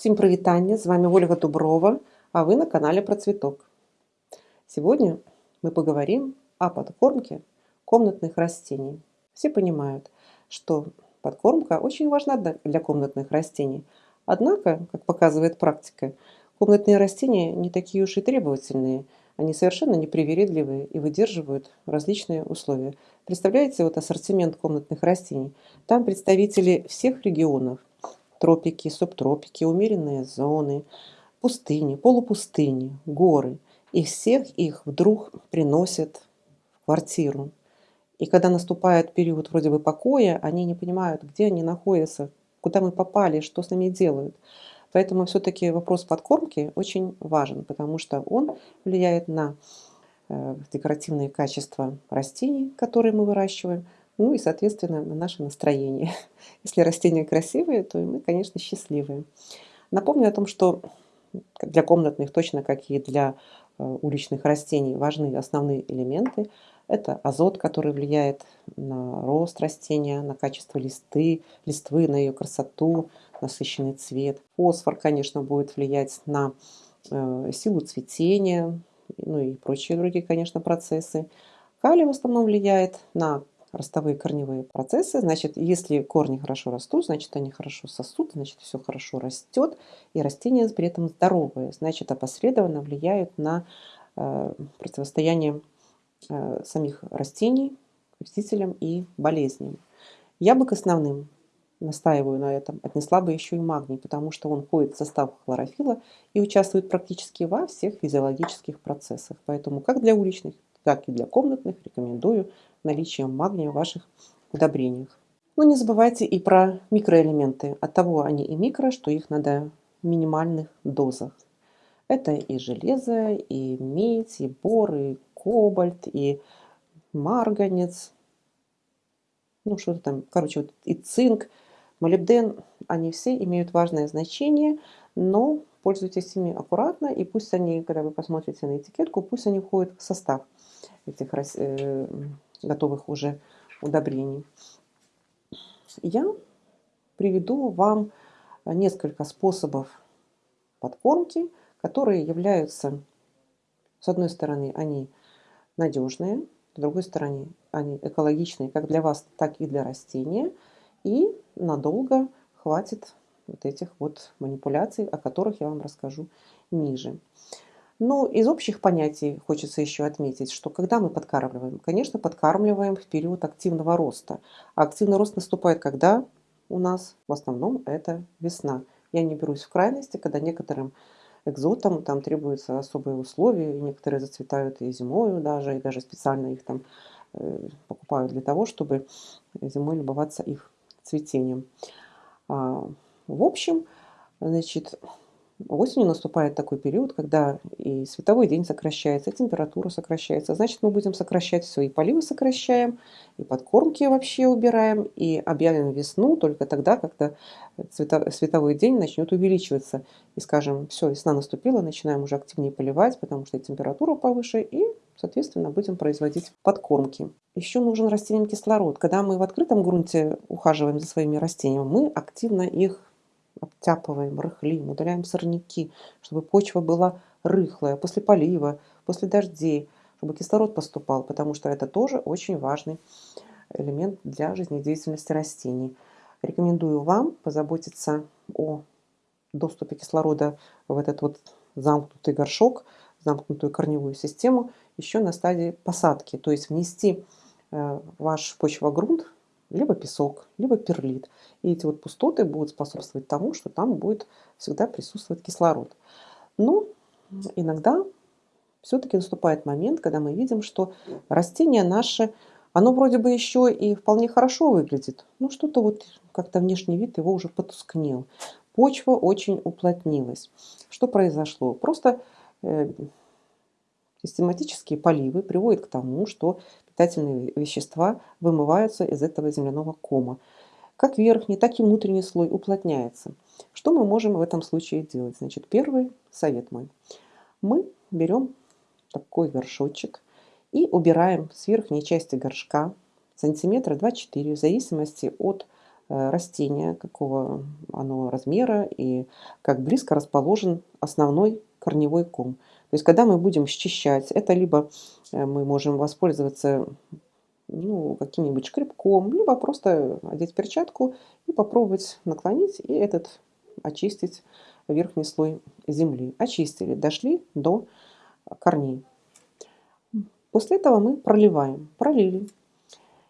Всем прывітанне, з вами Ольга Дуброва, а вы на канале про цветок. Сегодня мы поговорим о подкормке комнатных растений. Все понимают, что подкормка очень важна для комнатных растений. Однако, как показывает практика, комнатные растения не такие уж и требовательные. Они совершенно непривередливые и выдерживают различные условия. Представляете вот ассортимент комнатных растений? Там представители всех регионов, тропики, субтропики, умеренные зоны, пустыни, полупустыни, горы. И всех их вдруг приносят в квартиру. И когда наступает период вроде бы покоя, они не понимают, где они находятся, куда мы попали, что с нами делают. Поэтому все-таки вопрос подкормки очень важен, потому что он влияет на э, декоративные качества растений, которые мы выращиваем, ну и, соответственно, на наше настроение. Если растения красивые, то и мы, конечно, счастливые. Напомню о том, что для комнатных, точно как и для э, уличных растений, важны основные элементы. Это азот, который влияет на рост растения, на качество листы, листвы, на ее красоту, насыщенный цвет. Фосфор, конечно, будет влиять на э, силу цветения, ну и прочие другие, конечно, процессы. Калий в основном влияет на ростовые корневые процессы. Значит, если корни хорошо растут, значит, они хорошо сосут, значит, все хорошо растет, и растения при этом здоровые, значит, опосредованно влияют на э, противостояние э, самих растений вредителям и болезням. Я бы к основным настаиваю на этом, отнесла бы еще и магний, потому что он входит в состав хлорофила и участвует практически во всех физиологических процессах. Поэтому как для уличных, так и для комнатных рекомендую наличие магния в ваших удобрениях. Но не забывайте и про микроэлементы. От того они и микро, что их надо в минимальных дозах. Это и железо, и медь, и бор, и кобальт, и марганец. Ну, что-то там, короче, вот и цинк, молибден. Они все имеют важное значение, но пользуйтесь ими аккуратно, и пусть они, когда вы посмотрите на этикетку, пусть они входят в состав этих э, готовых уже удобрений. Я приведу вам несколько способов подкормки, которые являются, с одной стороны, они надежные, с другой стороны, они экологичные как для вас, так и для растения, и надолго хватит вот этих вот манипуляций, о которых я вам расскажу ниже. Ну, из общих понятий хочется еще отметить, что когда мы подкармливаем, конечно, подкармливаем в период активного роста. А активный рост наступает когда у нас? В основном это весна. Я не берусь в крайности, когда некоторым экзотам там требуются особые условия, и некоторые зацветают и зимою даже, и даже специально их там э, покупают для того, чтобы зимой любоваться их цветением. А, в общем, значит, Осенью наступает такой период, когда и световой день сокращается, и температура сокращается. Значит, мы будем сокращать все. И поливы сокращаем, и подкормки вообще убираем, и объявим весну только тогда, когда световой день начнет увеличиваться. И скажем, все, весна наступила, начинаем уже активнее поливать, потому что и температура повыше, и, соответственно, будем производить подкормки. Еще нужен растениям кислород. Когда мы в открытом грунте ухаживаем за своими растениями, мы активно их обтяпываем, рыхлим, удаляем сорняки, чтобы почва была рыхлая после полива, после дождей, чтобы кислород поступал, потому что это тоже очень важный элемент для жизнедеятельности растений. Рекомендую вам позаботиться о доступе кислорода в этот вот замкнутый горшок, замкнутую корневую систему еще на стадии посадки. То есть внести э, ваш почвогрунт либо песок, либо перлит. И эти вот пустоты будут способствовать тому, что там будет всегда присутствовать кислород. Но иногда все-таки наступает момент, когда мы видим, что растение наше, оно вроде бы еще и вполне хорошо выглядит, но что-то вот как-то внешний вид его уже потускнел. Почва очень уплотнилась. Что произошло? Просто э, систематические поливы приводят к тому, что питательные вещества вымываются из этого земляного кома. Как верхний, так и внутренний слой уплотняется. Что мы можем в этом случае делать? Значит, первый совет мой. Мы берем такой горшочек и убираем с верхней части горшка сантиметра 2-4, в зависимости от э, растение, какого оно размера и как близко расположен основной корневой ком. То есть, когда мы будем счищать, это либо э, мы можем воспользоваться ну, каким-нибудь шкребком, либо просто одеть перчатку и попробовать наклонить и этот очистить верхний слой земли. Очистили, дошли до корней. После этого мы проливаем. Пролили.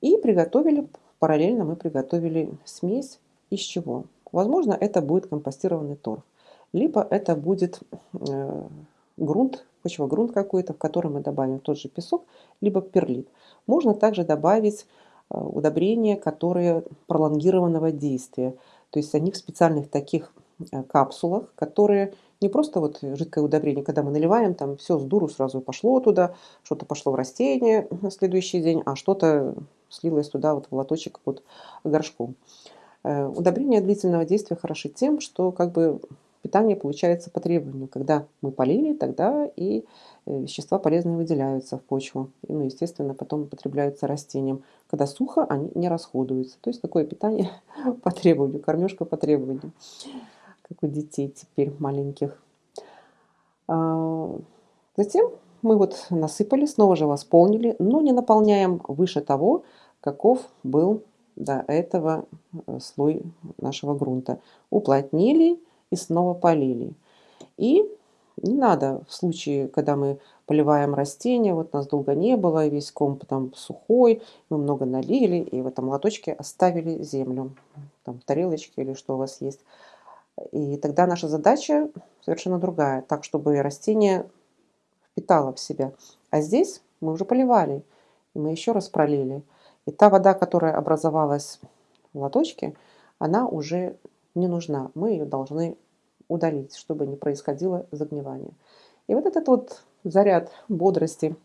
И приготовили, параллельно мы приготовили смесь из чего? Возможно, это будет компостированный торф. Либо это будет э, грунт, почвогрунт какой-то, в который мы добавим тот же песок, либо перлит. Можно также добавить э, удобрения, которые пролонгированного действия. То есть они в специальных таких э, капсулах, которые не просто вот жидкое удобрение, когда мы наливаем, там все с дуру сразу пошло туда, что-то пошло в растение на следующий день, а что-то слилось туда вот в лоточек под горшком. Удобрения длительного действия хороши тем, что как бы питание получается по требованию. Когда мы полили, тогда и э, вещества полезные выделяются в почву. И, ну, естественно, потом употребляются растениям. Когда сухо, они не расходуются. То есть такое питание по требованию, кормежка по требованию как у детей теперь маленьких. А, затем мы вот насыпали, снова же восполнили, но не наполняем выше того, каков был до этого э, слой нашего грунта. Уплотнили и снова полили. И не надо в случае, когда мы поливаем растения, вот нас долго не было, весь комп там сухой, мы много налили, и в этом лоточке оставили землю, там тарелочки или что у вас есть. И тогда наша задача совершенно другая, так, чтобы растение впитало в себя. А здесь мы уже поливали, и мы еще раз пролили. И та вода, которая образовалась в лоточке, она уже не нужна. Мы ее должны удалить, чтобы не происходило загнивание. И вот этот вот заряд бодрости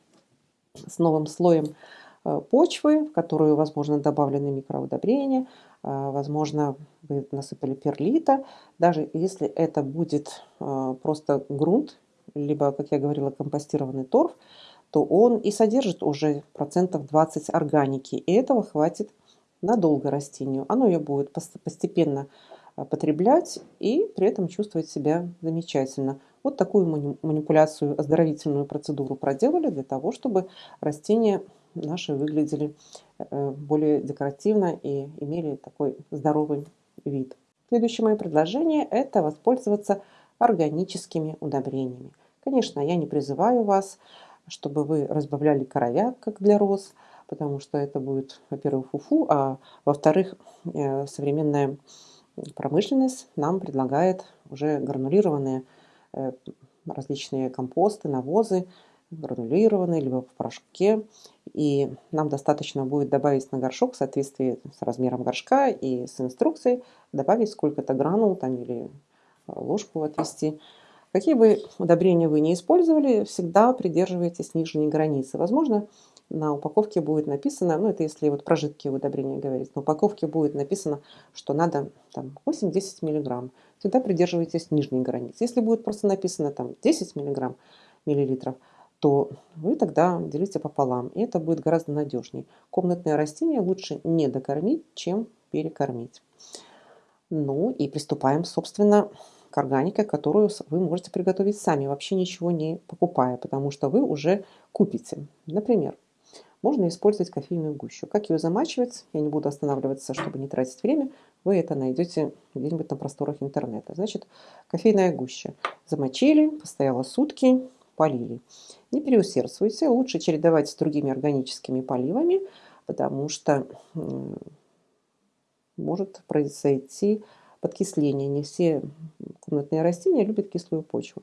с новым слоем Э, почвы, в которую, возможно, добавлены микроудобрения, э, возможно, вы насыпали перлита. Даже если это будет э, просто грунт, либо, как я говорила, компостированный торф, то он и содержит уже процентов 20 органики. И этого хватит надолго растению. Оно ее будет постепенно потреблять и при этом чувствовать себя замечательно. Вот такую манипуляцию, оздоровительную процедуру проделали для того, чтобы растение наши выглядели э, более декоративно и имели такой здоровый вид. Следующее мое предложение – это воспользоваться органическими удобрениями. Конечно, я не призываю вас, чтобы вы разбавляли коровяк, как для роз, потому что это будет, во-первых, фуфу, а во-вторых, э, современная промышленность нам предлагает уже гранулированные э, различные компосты, навозы, гранулированные, либо в порошке. И нам достаточно будет добавить на горшок в соответствии с размером горшка и с инструкцией, добавить сколько-то гранул там или а, ложку отвести. Какие бы удобрения вы не использовали, всегда придерживайтесь нижней границы. Возможно, на упаковке будет написано, ну это если вот про жидкие удобрения говорить, на упаковке будет написано, что надо там 8-10 миллиграмм. Всегда придерживайтесь нижней границы. Если будет просто написано там 10 миллиграмм, миллилитров, то вы тогда делите пополам, и это будет гораздо надежнее. Комнатные растения лучше не докормить, чем перекормить. Ну и приступаем, собственно, к органике, которую вы можете приготовить сами, вообще ничего не покупая, потому что вы уже купите. Например, можно использовать кофейную гущу. Как ее замачивать, я не буду останавливаться, чтобы не тратить время, вы это найдете где-нибудь на просторах интернета. Значит, кофейная гуща. Замочили, постояла сутки, полили. Не переусердствуйте, лучше чередовать с другими органическими поливами, потому что может произойти подкисление. Не все комнатные растения любят кислую почву.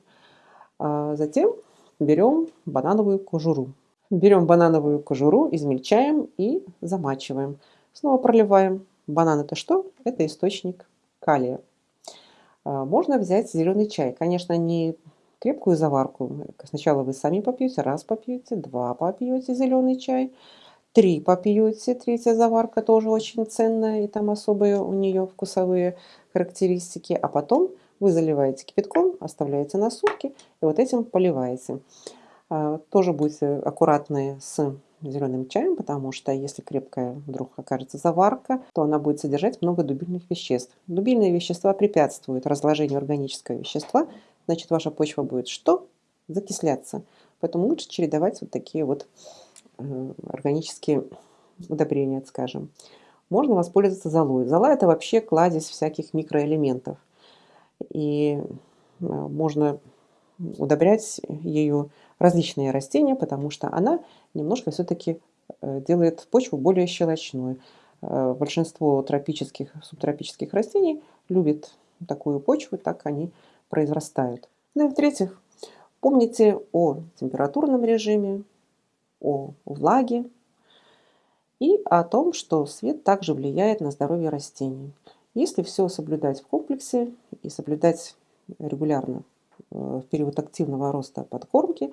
А затем берем банановую кожуру. Берем банановую кожуру, измельчаем и замачиваем. Снова проливаем. Банан это что? Это источник калия. А, можно взять зеленый чай. Конечно, не крепкую заварку. Сначала вы сами попьете, раз попьете, два попьете зеленый чай, три попьете, третья заварка тоже очень ценная, и там особые у нее вкусовые характеристики, а потом вы заливаете кипятком, оставляете на сутки и вот этим поливаете. А, тоже будьте аккуратны с зеленым чаем, потому что если крепкая вдруг окажется заварка, то она будет содержать много дубильных веществ. Дубильные вещества препятствуют разложению органического вещества, значит ваша почва будет что? Закисляться. Поэтому лучше чередовать вот такие вот э, органические удобрения, скажем. Можно воспользоваться золой. Зола это вообще кладезь всяких микроэлементов. И э, можно удобрять ее различные растения, потому что она немножко все-таки э, делает почву более щелочной. Э, большинство тропических, субтропических растений любит такую почву, так они произрастают. Ну и в-третьих, помните о температурном режиме, о влаге и о том, что свет также влияет на здоровье растений. Если все соблюдать в комплексе и соблюдать регулярно в период активного роста подкормки,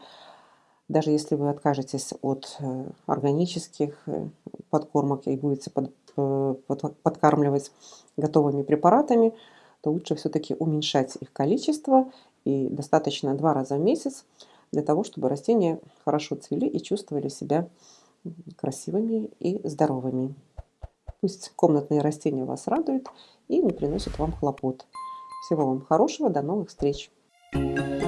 даже если вы откажетесь от э, органических э, подкормок и будете под, под, подкармливать готовыми препаратами, то лучше все-таки уменьшать их количество и достаточно два раза в месяц для того, чтобы растения хорошо цвели и чувствовали себя красивыми и здоровыми. Пусть комнатные растения вас радуют и не приносят вам хлопот. Всего вам хорошего, до новых встреч! Thank you.